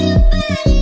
Nobody.